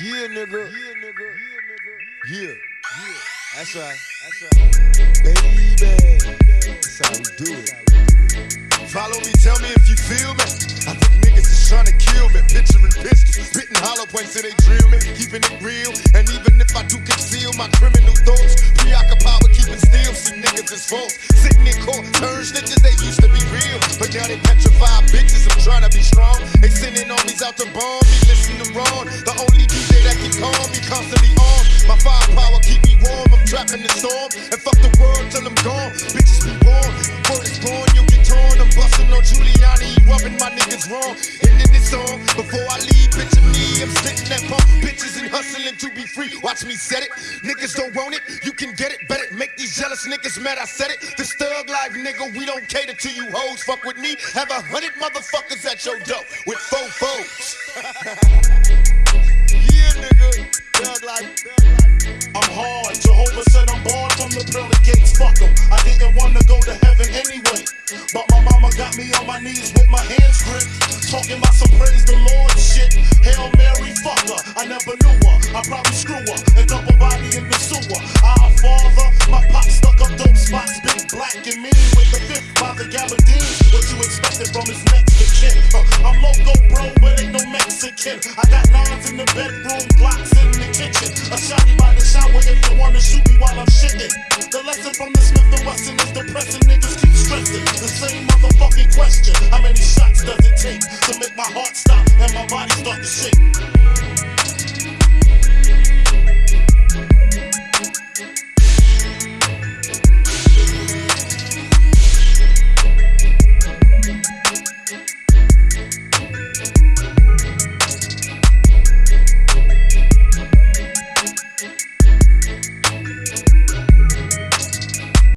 yeah, nigga. Yeah, nigga. Yeah, nigga. Yeah. Yeah. That's right. That's right. Baby. That's how we do it. Follow me, tell me if you feel me. I think niggas is trying to kill me. Picturing pistols, spitting hollow points till they drill me. Keeping it real. And even if I do conceal my criminal thoughts, preoccupied with keeping still. See niggas is false. Sitting in court, turn snitches, they used to be real. But now they petrified bitches. I'm trying to be strong. They sending armies out to bomb wrong. And in this song, before I leave, picture me. I'm sitting at pump bitches and hustling to be free. Watch me set it. Niggas don't want it, you can get it. Bet it. Make these jealous niggas mad. I said it. This thug life, nigga, we don't cater to you hoes. Fuck with me. Have a hundred motherfuckers at your door with four foes. yeah, nigga. Thug life. I'm hard. Jehovah said I'm barred from the pearly gates. Fuck 'em. I with my hands gripped. Talking about some praise the Lord shit. Hail Mary, fuck her. I never knew her. I probably screw her and double body in the sewer. Our father, my pop stuck up dope spots. Big black and mean with the fifth by the gabardine. What you expected from his next to? Uh, I'm loco, bro, but ain't no Mexican. I got nines in the bedroom, question. How many shots does it take to make my heart stop and my body start to shake?